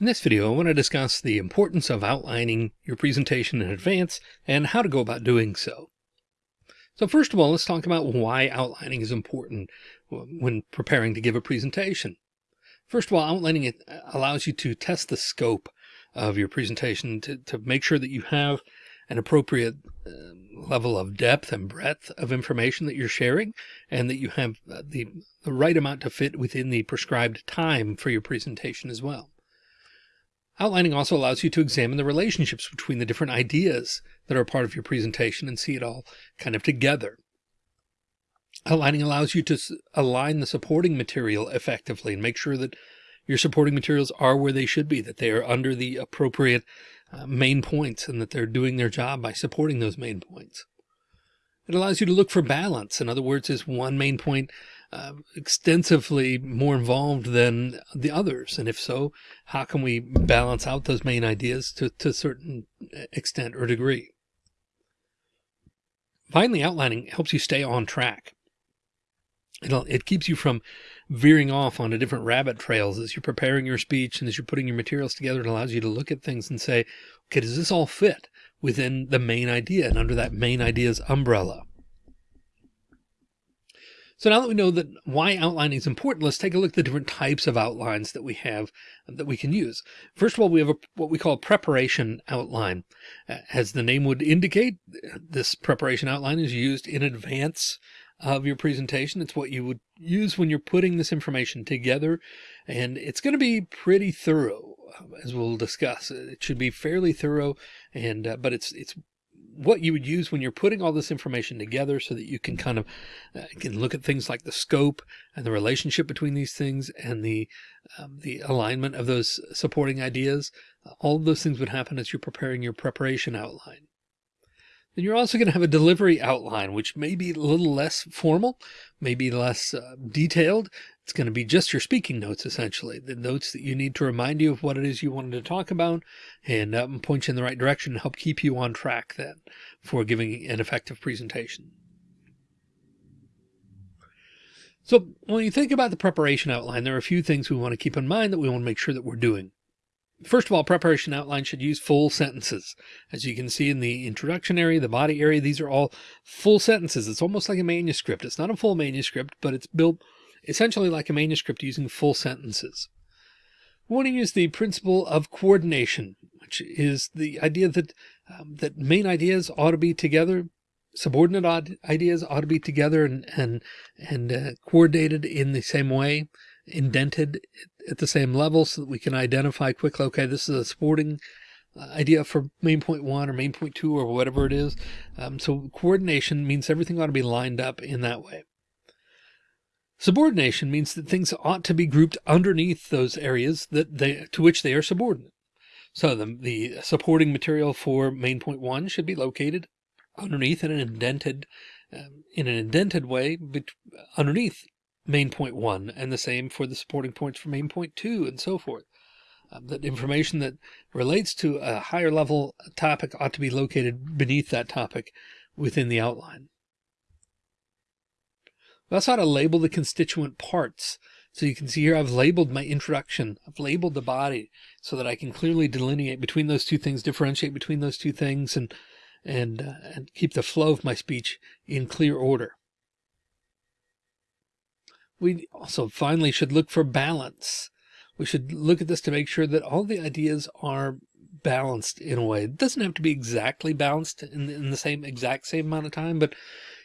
In this video, I want to discuss the importance of outlining your presentation in advance and how to go about doing so. So first of all, let's talk about why outlining is important when preparing to give a presentation. First of all, outlining it allows you to test the scope of your presentation to, to make sure that you have an appropriate uh, level of depth and breadth of information that you're sharing and that you have the, the right amount to fit within the prescribed time for your presentation as well. Outlining also allows you to examine the relationships between the different ideas that are part of your presentation and see it all kind of together. Outlining allows you to align the supporting material effectively and make sure that your supporting materials are where they should be, that they are under the appropriate uh, main points and that they're doing their job by supporting those main points. It allows you to look for balance. In other words, is one main point uh, extensively more involved than the others? And if so, how can we balance out those main ideas to, to a certain extent or degree? Finally, outlining helps you stay on track. It'll, it keeps you from veering off onto different rabbit trails as you're preparing your speech and as you're putting your materials together. It allows you to look at things and say, okay, does this all fit within the main idea and under that main idea's umbrella? So now that we know that why outlining is important, let's take a look at the different types of outlines that we have uh, that we can use. First of all, we have a, what we call a preparation outline. Uh, as the name would indicate, this preparation outline is used in advance of your presentation. It's what you would use when you're putting this information together. And it's going to be pretty thorough, uh, as we'll discuss. It should be fairly thorough, and uh, but it's it's what you would use when you're putting all this information together so that you can kind of uh, can look at things like the scope and the relationship between these things and the um, the alignment of those supporting ideas. Uh, all of those things would happen as you're preparing your preparation outline. Then you're also going to have a delivery outline, which may be a little less formal, maybe less uh, detailed. It's going to be just your speaking notes, essentially, the notes that you need to remind you of what it is you wanted to talk about and um, point you in the right direction and help keep you on track then for giving an effective presentation. So when you think about the preparation outline, there are a few things we want to keep in mind that we want to make sure that we're doing. First of all, preparation outline should use full sentences. As you can see in the introduction area, the body area, these are all full sentences. It's almost like a manuscript. It's not a full manuscript, but it's built essentially like a manuscript using full sentences. We want to use the principle of coordination, which is the idea that um, that main ideas ought to be together, subordinate ideas ought to be together and and and uh, coordinated in the same way indented at the same level so that we can identify quickly, okay, this is a sporting uh, idea for main point one or main point two or whatever it is. Um, so coordination means everything ought to be lined up in that way. Subordination means that things ought to be grouped underneath those areas that they to which they are subordinate. So the, the supporting material for main point one should be located underneath in an indented um, in an indented way underneath main point one and the same for the supporting points for main point two and so forth. Um, that information that relates to a higher level topic ought to be located beneath that topic within the outline. We also ought to label the constituent parts. So you can see here, I've labeled my introduction. I've labeled the body so that I can clearly delineate between those two things, differentiate between those two things and, and, uh, and keep the flow of my speech in clear order. We also finally should look for balance. We should look at this to make sure that all the ideas are balanced in a way. It doesn't have to be exactly balanced in, in the same exact same amount of time, but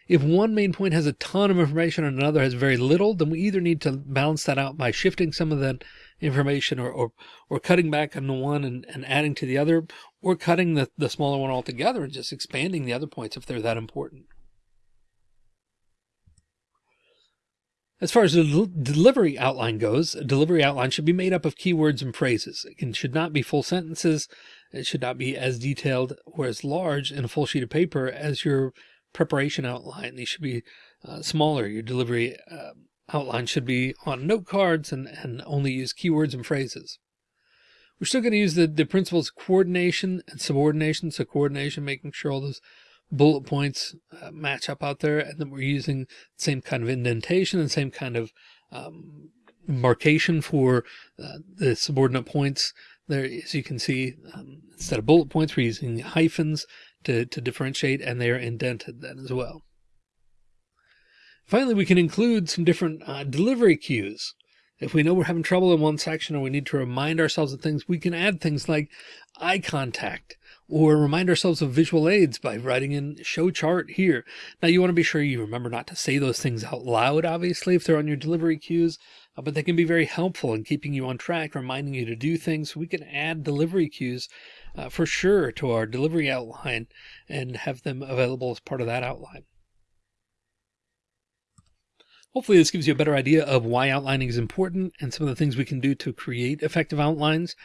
if one main point has a ton of information and another has very little, then we either need to balance that out by shifting some of that information or, or, or cutting back on the one and, and adding to the other, or cutting the, the smaller one altogether and just expanding the other points if they're that important. As far as the delivery outline goes, a delivery outline should be made up of keywords and phrases. It should not be full sentences. It should not be as detailed or as large in a full sheet of paper as your preparation outline. These should be uh, smaller. Your delivery uh, outline should be on note cards and, and only use keywords and phrases. We're still going to use the, the principles of coordination and subordination. So coordination, making sure all those bullet points uh, match up out there. And then we're using the same kind of indentation and same kind of um, markation for uh, the subordinate points there, as you can see, um, instead of bullet points, we're using hyphens to, to differentiate and they are indented then as well. Finally, we can include some different uh, delivery cues. If we know we're having trouble in one section or we need to remind ourselves of things, we can add things like eye contact or remind ourselves of visual aids by writing in show chart here. Now you want to be sure you remember not to say those things out loud, obviously, if they're on your delivery cues, uh, but they can be very helpful in keeping you on track, reminding you to do things. We can add delivery cues uh, for sure to our delivery outline and have them available as part of that outline. Hopefully this gives you a better idea of why outlining is important and some of the things we can do to create effective outlines.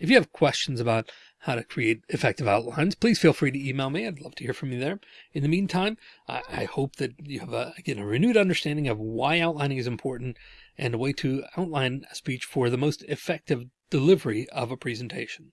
If you have questions about how to create effective outlines, please feel free to email me. I'd love to hear from you there. In the meantime, I, I hope that you have a, again, a renewed understanding of why outlining is important and a way to outline a speech for the most effective delivery of a presentation.